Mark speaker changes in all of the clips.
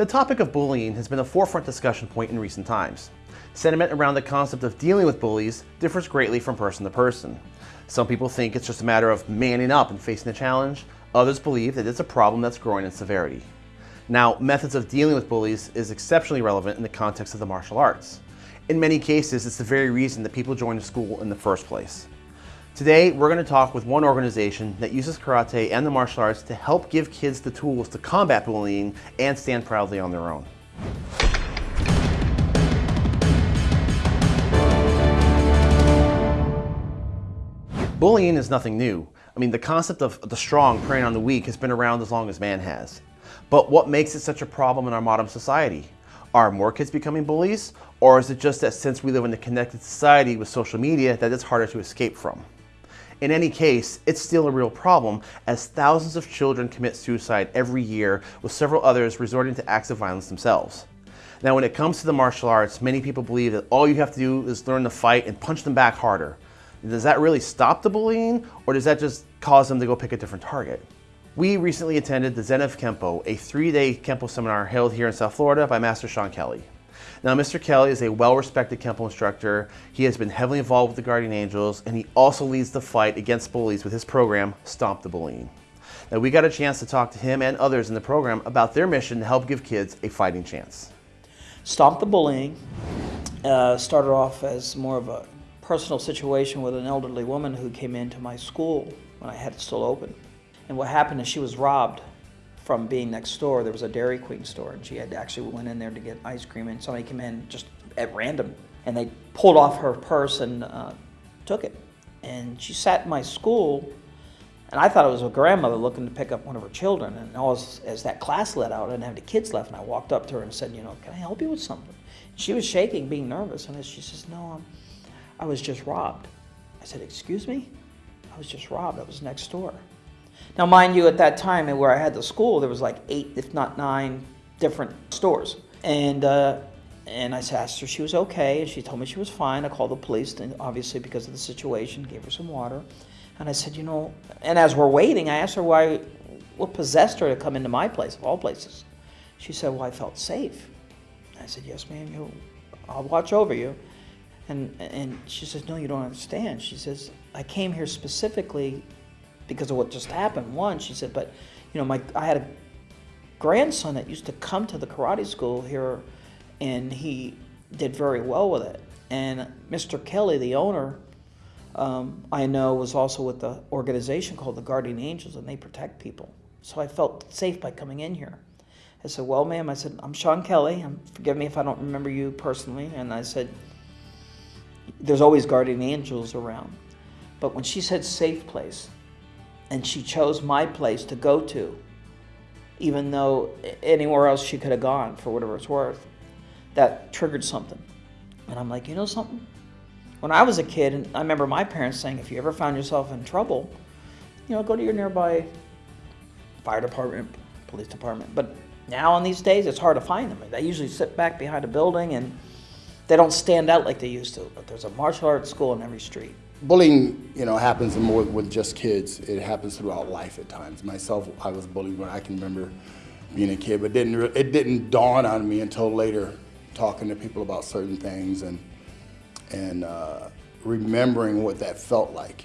Speaker 1: The topic of bullying has been a forefront discussion point in recent times. Sentiment around the concept of dealing with bullies differs greatly from person to person. Some people think it's just a matter of manning up and facing the challenge. Others believe that it's a problem that's growing in severity. Now, methods of dealing with bullies is exceptionally relevant in the context of the martial arts. In many cases, it's the very reason that people join a school in the first place. Today, we're going to talk with one organization that uses karate and the martial arts to help give kids the tools to combat bullying and stand proudly on their own. Bullying is nothing new. I mean, the concept of the strong preying on the weak has been around as long as man has. But what makes it such a problem in our modern society? Are more kids becoming bullies? Or is it just that since we live in a connected society with social media that it's harder to escape from? In any case, it's still a real problem as thousands of children commit suicide every year with several others resorting to acts of violence themselves. Now when it comes to the martial arts, many people believe that all you have to do is learn to fight and punch them back harder. Does that really stop the bullying or does that just cause them to go pick a different target? We recently attended the Zen of Kempo, a three-day Kempo seminar held here in South Florida by Master Sean Kelly. Now, Mr. Kelly is a well-respected Kempo instructor. He has been heavily involved with the Guardian Angels, and he also leads the fight against bullies with his program, Stomp the Bullying. Now, we got a chance to talk to him and others in the program about their mission to help give kids a fighting chance.
Speaker 2: Stomp the Bullying uh, started off as more of a personal situation with an elderly woman who came into my school when I had it still open. And what happened is she was robbed from being next door. There was a Dairy Queen store, and she had actually went in there to get ice cream, and somebody came in just at random, and they pulled off her purse and uh, took it. And she sat in my school, and I thought it was a grandmother looking to pick up one of her children. And as, as that class let out, I didn't have any kids left, and I walked up to her and said, you know, can I help you with something? She was shaking, being nervous, and she says, no, I'm, I was just robbed. I said, excuse me? I was just robbed. I was next door. Now, mind you, at that time and where I had the school, there was like eight, if not nine, different stores. And uh, and I asked her she was okay, and she told me she was fine. I called the police, and obviously because of the situation, gave her some water. And I said, you know, and as we're waiting, I asked her why, what possessed her to come into my place, of all places. She said, well, I felt safe. I said, yes, ma'am, you, I'll watch over you. And, and she says, no, you don't understand. She says, I came here specifically because of what just happened. One, she said, but you know, my I had a grandson that used to come to the karate school here, and he did very well with it. And Mr. Kelly, the owner, um, I know was also with the organization called the Guardian Angels, and they protect people. So I felt safe by coming in here. I said, well, ma'am, I said, I'm Sean Kelly. Um, forgive me if I don't remember you personally. And I said, there's always Guardian Angels around. But when she said safe place, and she chose my place to go to, even though anywhere else she could have gone for whatever it's worth. That triggered something. And I'm like, you know something? When I was a kid, and I remember my parents saying, if you ever found yourself in trouble, you know, go to your nearby fire department, police department. But now in these days, it's hard to find them. They usually sit back behind a building and they don't stand out like they used to. But there's a martial arts school in every street
Speaker 3: bullying, you know, happens more with just kids. It happens throughout life at times. Myself, I was bullied when I can remember being a kid, but didn't it didn't dawn on me until later, talking to people about certain things and and uh, remembering what that felt like,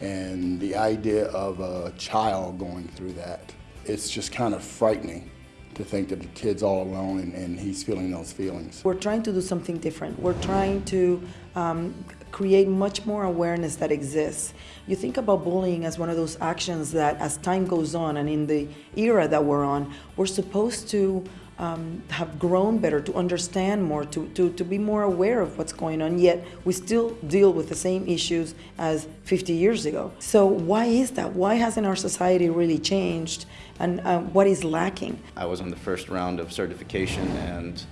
Speaker 3: and the idea of a child going through that. It's just kind of frightening to think that the kid's all alone and, and, he's feeling those feelings.
Speaker 4: We're trying to do something different. We're trying to um, create much more awareness that exists. You think about bullying as one of those actions that as time goes on and in the era that we're on, we're supposed to um, have grown better, to understand more, to, to, to be more aware of what's going on, yet we still deal with the same issues as 50 years ago. So why is that? Why hasn't our society really changed and uh, what is lacking?
Speaker 5: I was on the first round of certification and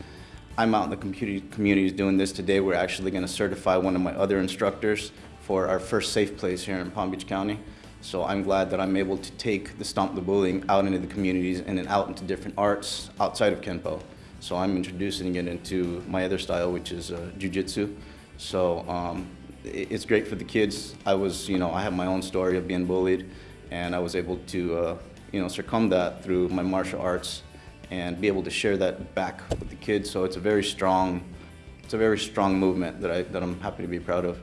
Speaker 5: I'm out in the community doing this today. We're actually going to certify one of my other instructors for our first safe place here in Palm Beach County. So I'm glad that I'm able to take the Stomp the Bullying out into the communities and then out into different arts outside of Kenpo. So I'm introducing it into my other style, which is uh, Jiu-Jitsu. So um, it's great for the kids. I was, you know, I have my own story of being bullied and I was able to, uh, you know, circum that through my martial arts and be able to share that back with the kids. So it's a very strong, it's a very strong movement that, I, that I'm happy to be proud of.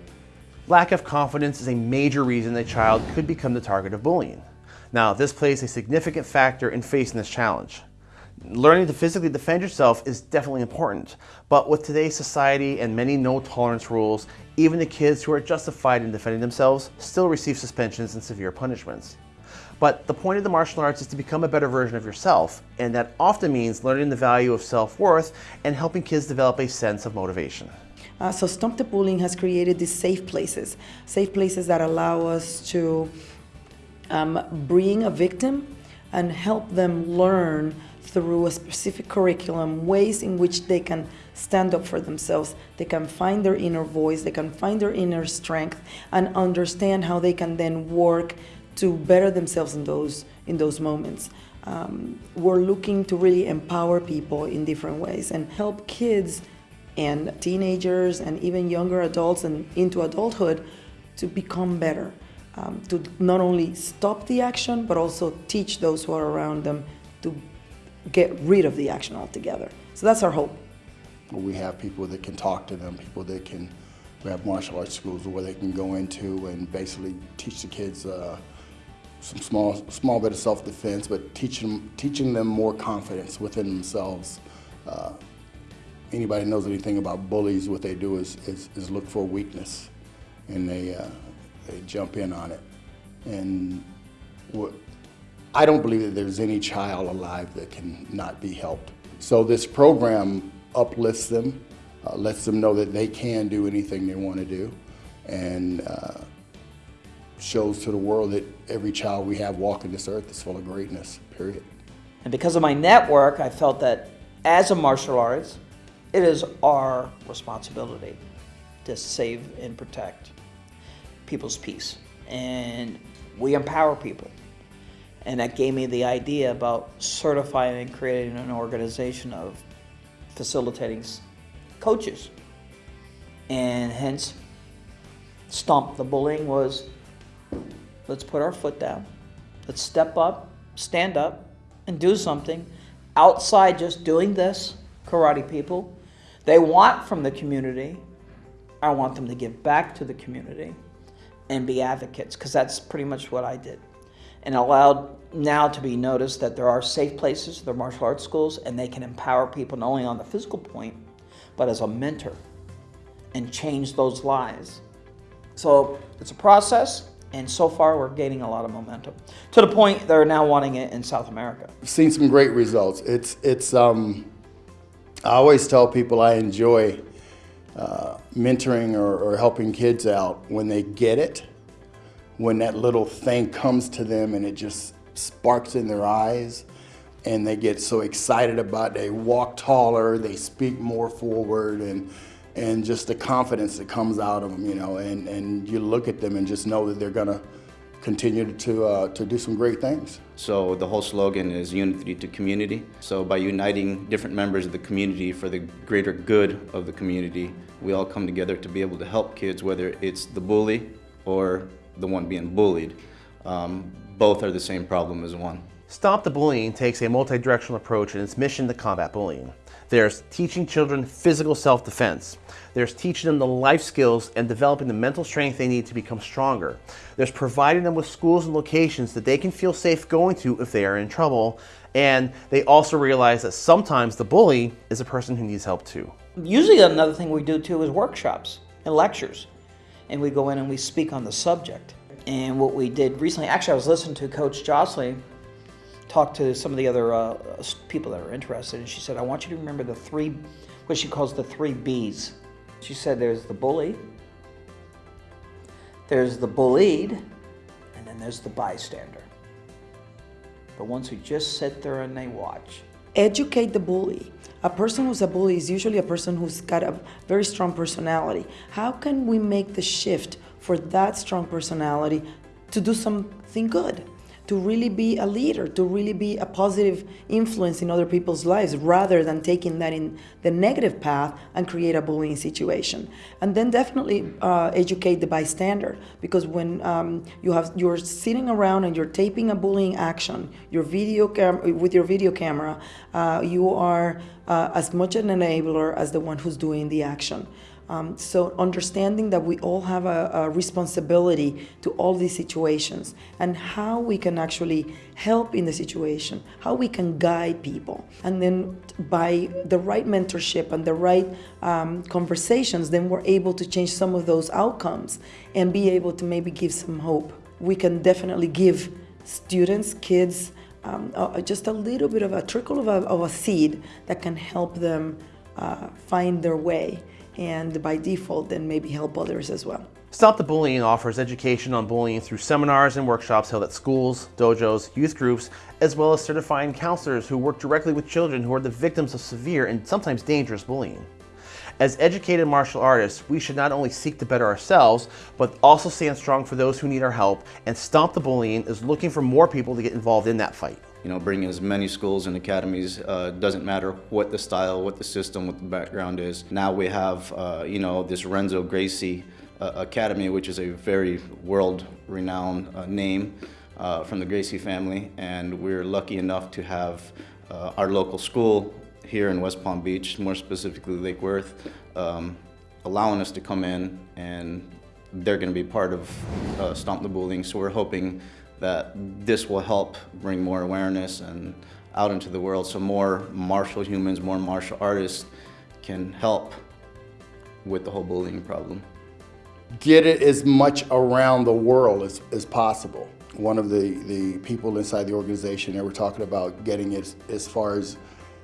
Speaker 1: Lack of confidence is a major reason a child could become the target of bullying. Now, this plays a significant factor in facing this challenge. Learning to physically defend yourself is definitely important, but with today's society and many no tolerance rules, even the kids who are justified in defending themselves still receive suspensions and severe punishments. But the point of the martial arts is to become a better version of yourself, and that often means learning the value of self-worth and helping kids develop a sense of motivation.
Speaker 4: Uh, so Stomp the Bullying has created these safe places, safe places that allow us to um, bring a victim and help them learn through a specific curriculum ways in which they can stand up for themselves, they can find their inner voice, they can find their inner strength, and understand how they can then work to better themselves in those in those moments. Um, we're looking to really empower people in different ways and help kids and teenagers and even younger adults and into adulthood to become better. Um, to not only stop the action, but also teach those who are around them to get rid of the action altogether. So that's our hope.
Speaker 3: We have people that can talk to them, people that can, we have martial arts schools where they can go into and basically teach the kids uh, some small, small bit of self-defense, but teaching, teaching them more confidence within themselves. Uh, anybody knows anything about bullies, what they do is, is, is look for weakness and they, uh, they jump in on it. And what, I don't believe that there's any child alive that can not be helped. So this program uplifts them, uh, lets them know that they can do anything they want to do, and uh, shows to the world that every child we have walking this earth is full of greatness, period.
Speaker 2: And because of my network, I felt that as a martial artist, it is our responsibility to save and protect people's peace. And we empower people. And that gave me the idea about certifying and creating an organization of facilitating coaches. And hence, Stomp the Bullying was let's put our foot down, let's step up, stand up, and do something outside just doing this, karate people. They want from the community. I want them to give back to the community and be advocates because that's pretty much what I did. And allowed now to be noticed that there are safe places, there are martial arts schools, and they can empower people not only on the physical point, but as a mentor and change those lives. So it's a process, and so far we're gaining a lot of momentum to the point they're now wanting it in South America.
Speaker 3: I've seen some great results. It's, it's, um, I always tell people I enjoy uh, mentoring or, or helping kids out when they get it, when that little thing comes to them and it just sparks in their eyes and they get so excited about it. They walk taller, they speak more forward and and just the confidence that comes out of them, you know, and, and you look at them and just know that they're gonna continue to, uh, to do some great things.
Speaker 5: So the whole slogan is unity to community. So by uniting different members of the community for the greater good of the community, we all come together to be able to help kids, whether it's the bully or the one being bullied. Um, both are the same problem as one.
Speaker 1: Stomp the Bullying takes a multi-directional approach in its mission to combat bullying. There's teaching children physical self-defense. There's teaching them the life skills and developing the mental strength they need to become stronger. There's providing them with schools and locations that they can feel safe going to if they are in trouble. And they also realize that sometimes the bully is a person who needs help too.
Speaker 2: Usually another thing we do too is workshops and lectures. And we go in and we speak on the subject. And what we did recently, actually I was listening to Coach Jocelyn talk to some of the other uh, people that are interested, and she said, I want you to remember the three, what she calls the three B's. She said there's the bully, there's the bullied, and then there's the bystander. The ones who just sit there and they watch.
Speaker 4: Educate the bully. A person who's a bully is usually a person who's got a very strong personality. How can we make the shift for that strong personality to do something good? To really be a leader, to really be a positive influence in other people's lives rather than taking that in the negative path and create a bullying situation. And then definitely uh, educate the bystander because when um, you have you're sitting around and you're taping a bullying action, your video cam- with your video camera, uh, you are uh, as much an enabler as the one who's doing the action. Um, so understanding that we all have a, a, responsibility to all these situations and how we can actually help in the situation, how we can guide people. And then by the right mentorship and the right um, conversations, then we're able to change some of those outcomes and be able to maybe give some hope. We can definitely give students, kids, um, uh, just a little bit of a trickle of a, of a seed that can help them uh, find their way and by default then maybe help others as well.
Speaker 1: Stomp the Bullying offers education on bullying through seminars and workshops held at schools, dojos, youth groups, as well as certifying counselors who work directly with children who are the victims of severe and sometimes dangerous bullying. As educated martial artists, we should not only seek to better ourselves, but also stand strong for those who need our help, and Stomp the Bullying is looking for more people to get involved in that fight
Speaker 5: you know, bringing as many schools and academies, uh, doesn't matter what the style, what the system, what the background is. Now we have, uh, you know, this Renzo Gracie uh, Academy, which is a very world-renowned uh, name uh, from the Gracie family, and we're lucky enough to have uh, our local school here in West Palm Beach, more specifically Lake Worth, um, allowing us to come in and they're going to be part of Stomp the Bullying, so we're hoping that this will help bring more awareness and out into the world so more martial humans, more martial artists can help with the whole bullying problem.
Speaker 3: Get it as much around the world as, as possible. One of the, the people inside the organization, they were talking about getting it as far as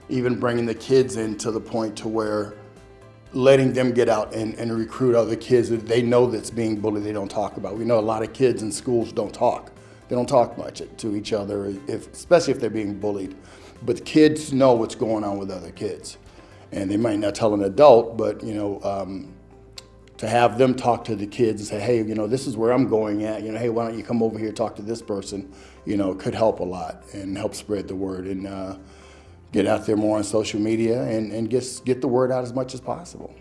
Speaker 3: even bringing the kids in to the point to where letting them get out and, and recruit other kids that they know that's being bullied they don't talk about. We know a lot of kids in schools don't talk. They don't talk much to each other, if, especially if they're being bullied. But kids know what's going on with other kids. And they might not tell an adult, but you know, um, to have them talk to the kids and say, hey, you know, this is where I'm going at. You know, hey, why don't you come over here talk to this person? You know, could help a lot and help spread the word and uh, get out there more on social media and, and get, get the word out as much as possible.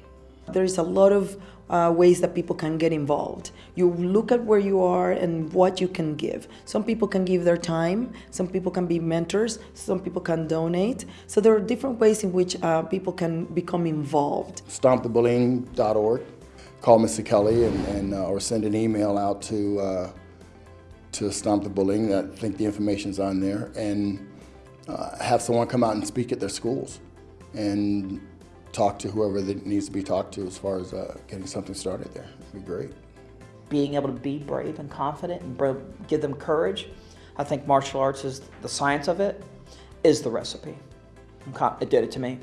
Speaker 4: There is a lot of uh, ways that people can get involved. You look at where you are and what you can give. Some people can give their time, some people can be mentors, some people can donate. So there are different ways in which uh, people can become involved.
Speaker 3: StompTheBullying.org. Call Mr. Kelly and, and uh, or send an email out to uh, to Stomp the Bullying. I think the information's on there, and uh, have someone come out and speak at their schools, and talk to whoever that needs to be talked to as far as uh, getting something started there. It'd be great.
Speaker 2: Being able to be brave and confident and give them courage. I think martial arts is the science of it, is the recipe. It did it to me.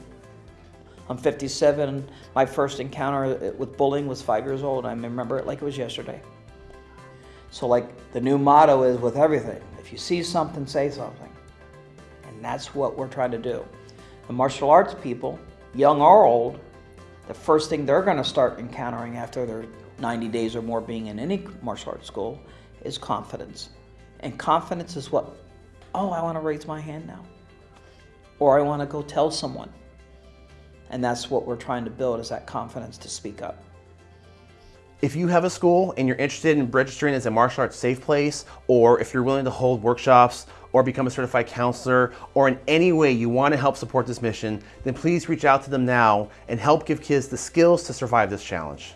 Speaker 2: I'm 57. My first encounter with bullying was five years old. I remember it like it was yesterday. So like the new motto is with everything, if you see something, say something. And that's what we're trying to do. The martial arts people young or old, the first thing they're going to start encountering after their 90 days or more being in any martial arts school is confidence. And confidence is what, oh, I want to raise my hand now. Or I want to go tell someone. And that's what we're trying to build is that confidence to speak up.
Speaker 1: If you have a school and you're interested in registering as a martial arts safe place, or if you're willing to hold workshops or become a certified counselor, or in any way you want to help support this mission, then please reach out to them now and help give kids the skills to survive this challenge.